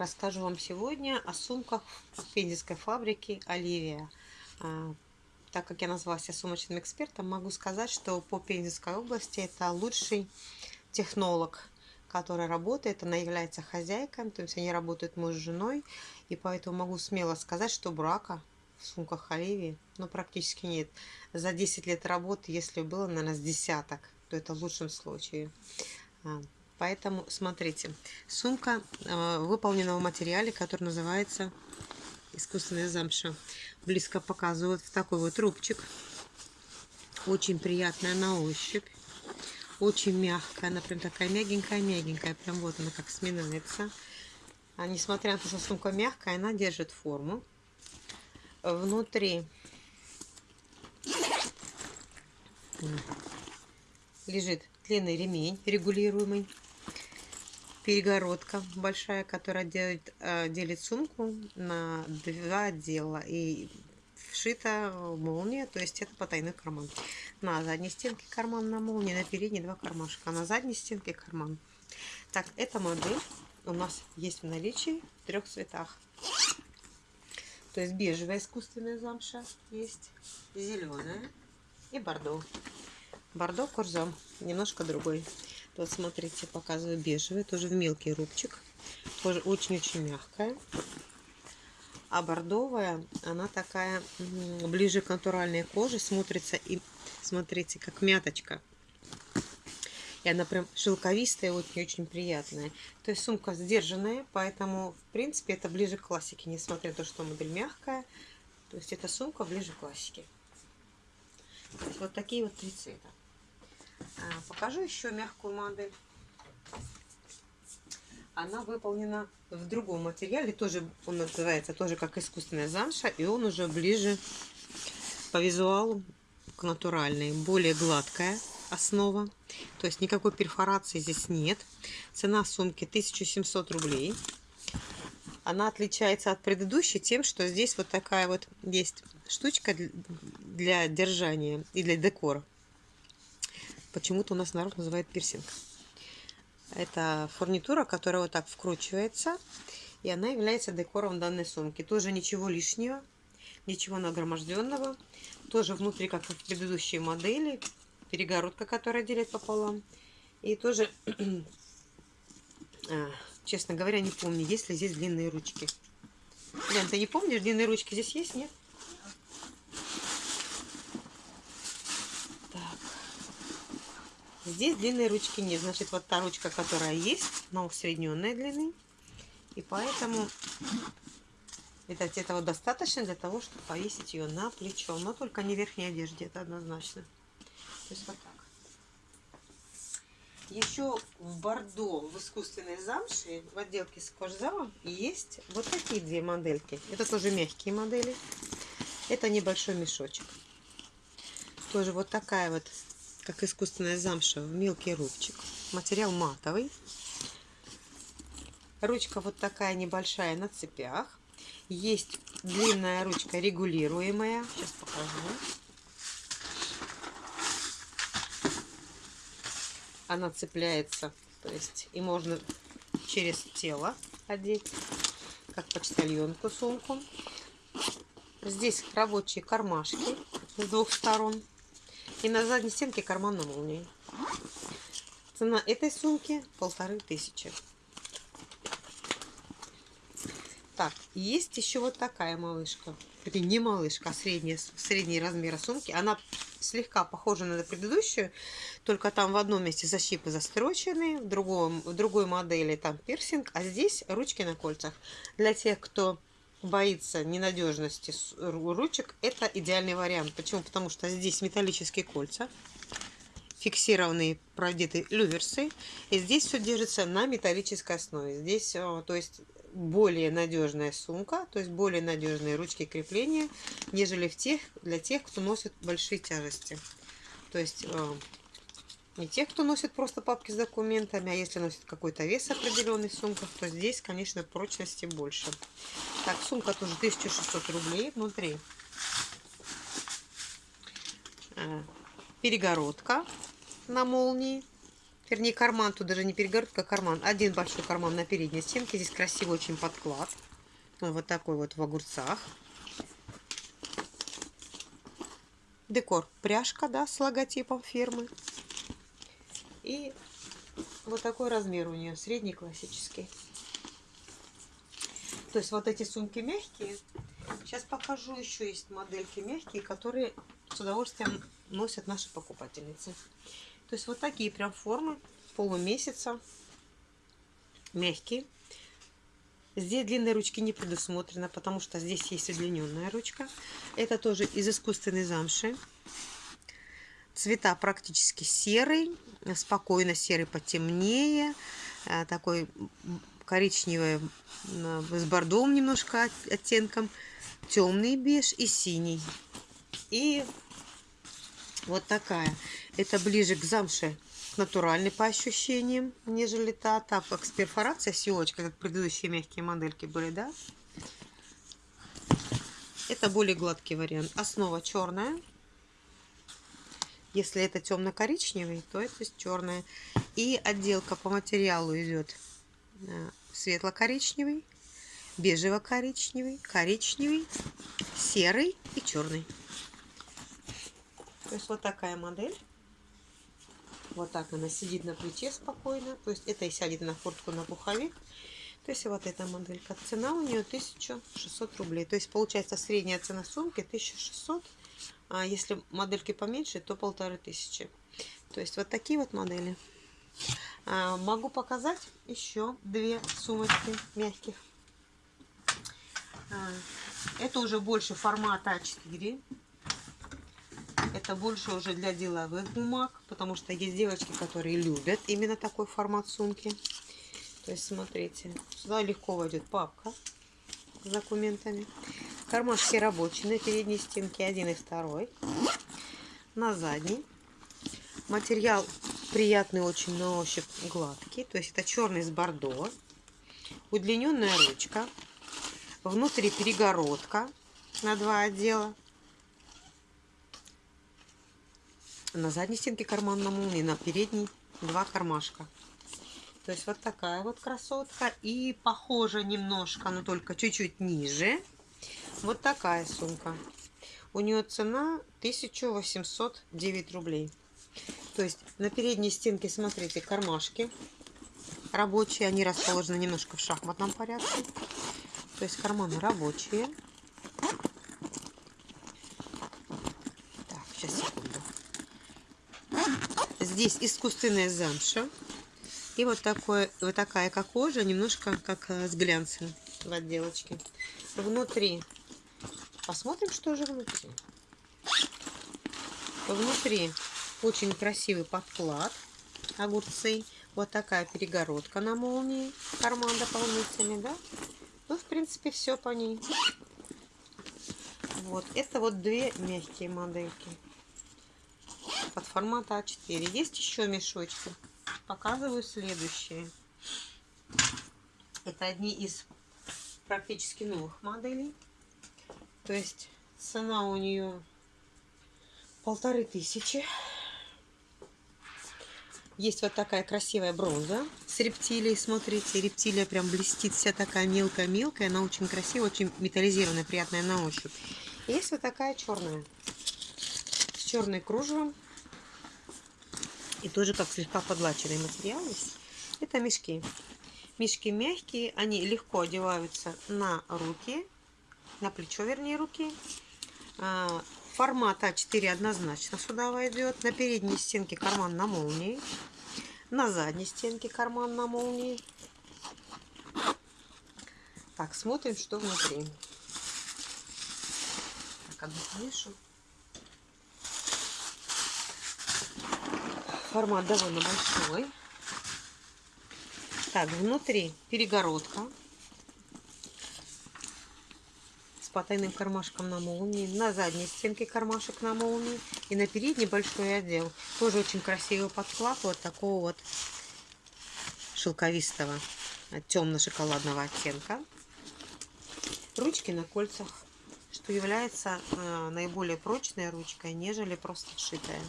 расскажу вам сегодня о сумках пензенской фабрики Оливия. А, так как я назвалась сумочным экспертом, могу сказать, что по Пензенской области это лучший технолог, который работает. Она является хозяйкой, то есть они работают муж с женой. И поэтому могу смело сказать, что брака в сумках Оливии ну, практически нет. За 10 лет работы, если было, наверное, с десяток, то это в лучшем случае. Поэтому смотрите, сумка э, выполнена в материале, который называется искусственная замша. Близко показываю вот в такой вот рубчик. Очень приятная на ощупь. Очень мягкая, она прям такая мягенькая-мягенькая. Прям вот она как сминается. А несмотря на то, что сумка мягкая, она держит форму. Внутри лежит длинный ремень регулируемый перегородка большая, которая делит, э, делит сумку на два отдела. И вшита молния, то есть это потайной карман. На задней стенке карман на молнии, на передней два кармашка, а на задней стенке карман. Так, эта модель у нас есть в наличии в трех цветах. То есть бежевая искусственная замша есть, зеленая и бордо. Бордо курзам, немножко другой. Вот смотрите, показываю бежевый, тоже в мелкий рубчик. Тоже очень-очень мягкая. А бордовая, она такая ближе к натуральной коже, смотрится и, смотрите, как мяточка. И она прям шелковистая, очень-очень приятная. То есть сумка сдержанная, поэтому, в принципе, это ближе к классике, несмотря на то, что модель мягкая. То есть эта сумка ближе к классике. Вот такие вот три цвета. А, покажу еще мягкую модель. Она выполнена в другом материале, тоже он называется тоже как искусственная замша, и он уже ближе по визуалу к натуральной, более гладкая основа, то есть никакой перфорации здесь нет. Цена сумки 1700 рублей. Она отличается от предыдущей тем, что здесь вот такая вот есть штучка для держания и для декора почему-то у нас народ называет пирсинг. Это фурнитура, которая вот так вкручивается, и она является декором данной сумки. Тоже ничего лишнего, ничего нагроможденного. Тоже внутри, как и в предыдущей модели, перегородка, которая делит пополам. И тоже, а, честно говоря, не помню, есть ли здесь длинные ручки. Лен, ты не помнишь, длинные ручки здесь есть, нет? Здесь длинной ручки нет. Значит, вот та ручка, которая есть, но усредненной длины. И поэтому это, этого достаточно для того, чтобы повесить ее на плечо. Но только не в верхней одежде, это однозначно. То есть вот так. Еще в бордо, в искусственной замше, в отделке с кожзамом есть вот такие две модельки. Это тоже мягкие модели. Это небольшой мешочек. Тоже вот такая вот как искусственная замша, в мелкий рубчик. Материал матовый. Ручка вот такая небольшая на цепях. Есть длинная ручка регулируемая. Сейчас покажу. Она цепляется, то есть и можно через тело одеть, как почтальонку сумку. Здесь рабочие кармашки с двух сторон. И на задней стенке карман на молнии. Цена этой сумки полторы тысячи. Так, есть еще вот такая малышка. Это не малышка, а средняя, средний размер сумки. Она слегка похожа на предыдущую, только там в одном месте защипы застрочены, в, другом, в другой модели там пирсинг, а здесь ручки на кольцах. Для тех, кто боится ненадежности ручек, это идеальный вариант. Почему? Потому что здесь металлические кольца, фиксированные продеты люверсы, и здесь все держится на металлической основе. Здесь, э, то есть, более надежная сумка, то есть более надежные ручки крепления, нежели в тех, для тех, кто носит большие тяжести. То есть э, не тех, кто носит просто папки с документами, а если носит какой-то вес определенный в сумках, то здесь, конечно, прочности больше. Так, сумка тоже 1600 рублей внутри. Э, перегородка на молнии. Вернее, карман, тут даже не перегородка, а карман. Один большой карман на передней стенке. Здесь красивый очень подклад. Вот такой вот в огурцах. Декор пряжка, да, с логотипом фирмы. И вот такой размер у нее, средний классический. То есть вот эти сумки мягкие. Сейчас покажу, еще есть модельки мягкие, которые с удовольствием носят наши покупательницы. То есть вот такие прям формы полумесяца. Мягкие. Здесь длинной ручки не предусмотрено, потому что здесь есть удлиненная ручка. Это тоже из искусственной замши. Цвета практически серый, спокойно серый потемнее, э, такой коричневый с бордовым немножко оттенком, темный беж и синий. И вот такая. Это ближе к замше, к натуральной по ощущениям, нежели та. Так как с перфорацией, силочка, как предыдущие мягкие модельки были, да? Это более гладкий вариант. Основа черная. Если это темно-коричневый, то это черная. И отделка по материалу идет э, светло-коричневый, бежево-коричневый, коричневый, серый и черный. То есть вот такая модель. Вот так она сидит на плече спокойно. То есть это и сядет на куртку, на пуховик. То есть вот эта моделька. Цена у нее 1600 рублей. То есть получается средняя цена сумки 1600. А если модельки поменьше, то полторы тысячи. То есть вот такие вот модели. А, могу показать еще две сумочки мягких. А, это уже больше формата А4. Это больше уже для деловых бумаг, потому что есть девочки, которые любят именно такой формат сумки. То есть, смотрите, сюда легко войдет папка с документами. Кармашки рабочие на передней стенке один и второй. На задней. Материал приятный очень на ощупь, гладкий. То есть это черный с бордо. Удлиненная ручка. Внутри перегородка на два отдела. На задней стенке карман на молнии, на передней два кармашка. То есть вот такая вот красотка. И похожа немножко, но только чуть-чуть ниже. Вот такая сумка. У нее цена 1809 рублей. То есть на передней стенке, смотрите, кармашки рабочие. Они расположены немножко в шахматном порядке. То есть карманы рабочие. Здесь искусственная замша. И вот, такое, вот такая как кожа, немножко как э, с глянцем в отделочке. Внутри. Посмотрим, что же внутри. Внутри очень красивый подклад. Огурцы. Вот такая перегородка на молнии. Карман дополнительный, да? Ну, в принципе, все по ней. Вот. Это вот две мягкие модельки под формата А4. Есть еще мешочки. Показываю следующие. Это одни из практически новых моделей. То есть цена у нее полторы тысячи. Есть вот такая красивая бронза с рептилией. Смотрите, рептилия прям блестит, вся такая мелкая-мелкая. Она очень красивая, очень металлизированная, приятная на ощупь. Есть вот такая черная с черной кружевом. И тоже как слегка подлаченный материал. Это мешки. Мешки мягкие, они легко одеваются на руки, на плечо, вернее, руки. А, формат А4 однозначно сюда войдет. На передней стенке карман на молнии. На задней стенке карман на молнии. Так, смотрим, что внутри. Так, одну. Формат довольно большой. Так, внутри перегородка с потайным кармашком на молнии. На задней стенке кармашек на молнии. И на передней большой отдел. Тоже очень красивый подклад вот такого вот шелковистого темно-шоколадного оттенка. Ручки на кольцах, что является э, наиболее прочной ручкой, нежели просто сшитая.